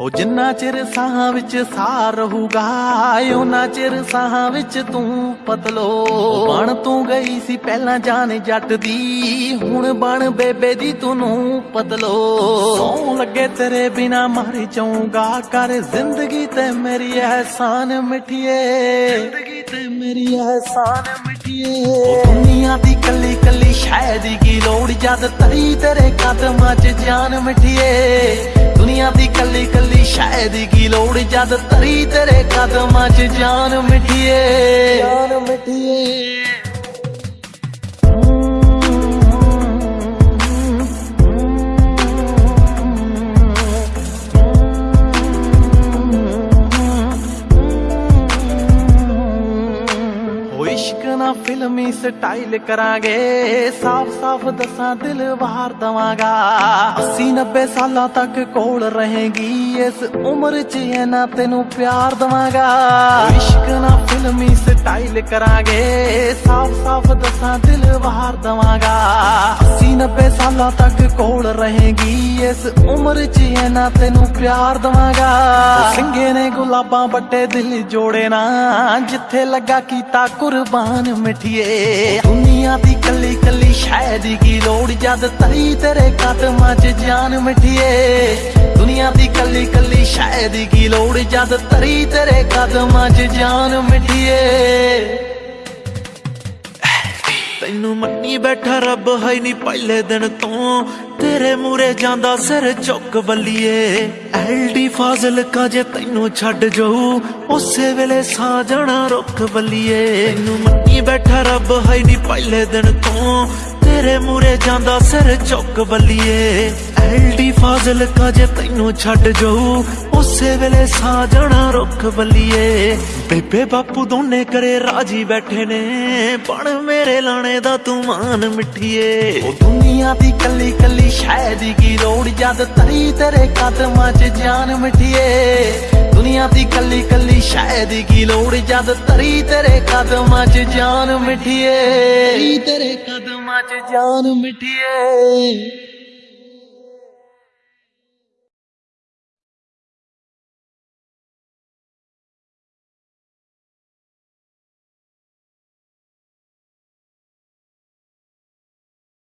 ਹੋ ਜਿੰਨਾ ਚਿਰ ਸਾਹਾਂ ਵਿੱਚ ਸਾਹ ਰਹੂਗਾ ਉਹਨਾਂ ਚਿਰ ਸਾਹਾਂ ਵਿੱਚ ਤੂੰ ਪਤਲੋ। ਬਣ ਤੂੰ ਗਈ ਸੀ ਪਹਿਲਾਂ ਜਾਨ ਜੱਟ ਦੀ, ਹੁਣ ਬਣ ਬੇਬੇ ਦੀ ਤੂੰ ਪਤਲੋ। ਸੌ ਲੱਗੇ ਤੇਰੇ ਬਿਨਾ ਮਰ ਜਾਊਂਗਾ ਕਰ ਜ਼ਿੰਦਗੀ ਤੇ ਮੇਰੀ ਅਹਿਸਾਨ ਮਿਠੀਏ। ਜ਼ਿੰਦਗੀ ਤੇ ਮੇਰੀ ਅਹਿਸਾਨ ਉਹ ਦੁਨੀਆ ਦੀ ਕੱਲੀ ਕੱਲੀ ਸ਼ਾਇਦ ਕੀ ਲੋੜ, ਜਦ ਤਰੀ ਤੇਰੇ ਕਦਮਾਂ 'ਚ ਜਾਨ ਮਿਠੀਏ ਦੁਨੀਆ ਦੀ ਕੱਲੀ ਕੱਲੀ ਸ਼ਾਇਦ ਕੀ ਲੋੜ, ਜਦ ਤਰੀ ਤੇਰੇ ਕਦਮਾਂ 'ਚ ਜਾਨ ਮਿਠੀਏ ਜਾਨ ਮਿਠੀਏ ਫਿਲਮੀ ਸਟਾਈਲ ਕਰਾਂਗੇ। ਸਾਫ਼ ਸਾਫ਼ ਦੱਸਾਂ, ਦਿਲ ਵਾਰ ਦਵਾਂਗਾ। 80 90 ਸਾਲਾਂ ਤੱਕ ਕੋਲ ਰਹੇਗੀ। ਇਸ ਉਮਰ 'ਚ ਇਹ ਨਾ ਤੈਨੂੰ ਪਿਆਰ ਦਵਾਂਗਾ। ਇਸ਼ਕ ਨਾ ਫਿਲਮੀ ਸਟਾਈਲ ਕਰਾਂਗੇ। ਸਾਫ਼ ਸਾਫ਼ ਦੱਸਾਂ, ਦਿਲ ਵਾਰ ਦਵਾਂਗਾ। 80 90 ਸਾਲਾਂ ਤੱਕ ਕੋਲ ਰਹੇਗੀ। ਇਸ ਉਮਰ 'ਚ ਇਹ ਤੈਨੂੰ ਪਿਆਰ ਦਵਾਂਗਾ। ਸਿੰਘੇ ਨੇ ਗੁਲਾਬਾਂ ਬੱਟੇ ਦਿਲ ਜੋੜੇ ਨਾ। ਜਿੱਥੇ ਲੱਗਾ ਕੀਤਾ ਕੁਰਬਾਨ ਮਿਠੀਏ। ਦੁਨੀਆ ਦੀ ਕੱਲੀ ਕੱਲੀ ਸ਼ਾਇਦ ਕੀ ਲੋੜ? ਜਦ ਤਰੀ ਤੇਰੇ ਕਦਮਾਂ 'ਚ ਜਾਨ ਮਿਠੀਏ। ਦੁਨੀਆ ਦੀ ਕੱਲੀ ਕੱਲੀ ਸ਼ਾਇਦ ਕੀ ਲੋੜ ਜਦ ਤਰੀ ਤੇਰੇ ਕਦਮਾਂ 'ਚ ਜਾਨ ਮਿਠੀਏ ਤੈਨੂੰ ਮੰਨੀ ਬੈਠਾ ਰੱਬ ਹੈ ਨਹੀਂ ਪਹਿਲੇ ਦਿਨ ਤੋਂ। ਤੇਰੇ ਮੂਰੇ ਜਾਂਦਾ ਸਿਰ ਚੁੱਕ ਬੱਲੀਏ। ਐਲਡੀ ਫਾਜ਼ਲ ਕਾ ਜੇ ਤੈਨੂੰ ਛੱਡ ਜਾਊ, ਉਸੇ ਵੇਲੇ ਸਾ ਜਾਣਾ ਰੁੱਖ ਬੱਲੀਏ। ਤੈਨੂੰ ਮੰਨੀ ਬੈਠਾ ਰੱਬ ਹੈ ਨਹੀਂ ਪਹਿਲੇ ਦਿਨ ਤੋਂ। ਤੇਰੇ ਮੂਰੇ ਜਾਂਦਾ ਸਿਰ ਚੁੱਕ ਬੱਲੀਏ। ਫਾਜ਼ਲ ਕਾ ਜੇ ਤੈਨੂੰ ਛੱਡ ਜਾਊ, ਉਸੇ ਵੇਲੇ ਸਾ ਰੁੱਖ ਬੱਲੀਏ ਬੇਬੇ ਬਾਪੂ ਦੋਨੇ ਕਰੇ ਰਾਜੀ ਬੈਠੇ ਨੇ, ਬਣ ਮੇਰੇ ਲਾਣੇ ਦਾ ਤੂੰ ਮਾਨ ਮਿੱਠੀਏ। ਉਹ ਦੁਨੀਆ ਦੀ ਕੱਲੀ ਕੱਲੀ ਸ਼ਾਇਦ ਕੀ ਲੋੜ, ਜਦ ਤਰੀ ਤੇਰੇ ਕਦਮਾਂ 'ਚ ਜਾਨ ਮਿੱਠੀਏ। ਦੁਨੀਆ ਦੀ ਕੱਲੀ ਕੱਲੀ ਸ਼ਾਇਦ ਕੀ ਲੋੜ, ਜਦ ਤਰੀ ਤੇਰੇ ਕਦਮਾਂ 'ਚ ਜਾਨ ਮਿੱਠੀਏ। ਤੇਰੇ ਕਦਮਾਂ 'ਚ ਜਾਨ ਮਿੱਠੀਏ।